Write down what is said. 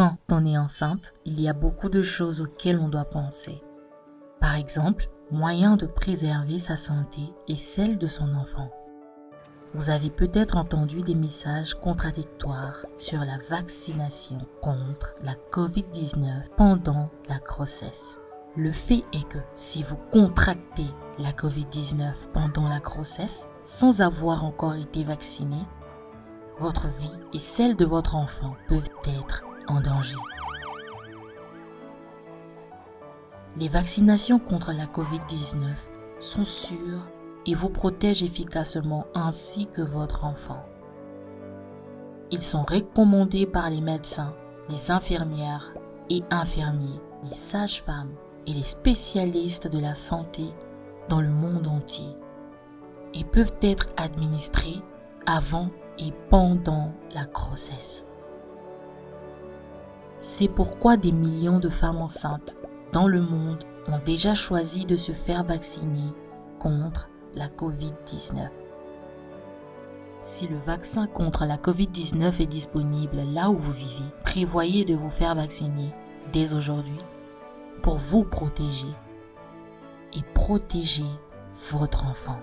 Quand on est enceinte, il y a beaucoup de choses auxquelles on doit penser. Par exemple, moyen de préserver sa santé et celle de son enfant. Vous avez peut-être entendu des messages contradictoires sur la vaccination contre la COVID-19 pendant la grossesse. Le fait est que si vous contractez la COVID-19 pendant la grossesse sans avoir encore été vacciné, votre vie et celle de votre enfant peuvent être danger. Les vaccinations contre la COVID-19 sont sûres et vous protègent efficacement ainsi que votre enfant. Ils sont recommandés par les médecins, les infirmières et infirmiers, les sages-femmes et les spécialistes de la santé dans le monde entier et peuvent être administrés avant et pendant la grossesse. C'est pourquoi des millions de femmes enceintes dans le monde ont déjà choisi de se faire vacciner contre la COVID-19. Si le vaccin contre la COVID-19 est disponible là où vous vivez, prévoyez de vous faire vacciner dès aujourd'hui pour vous protéger et protéger votre enfant.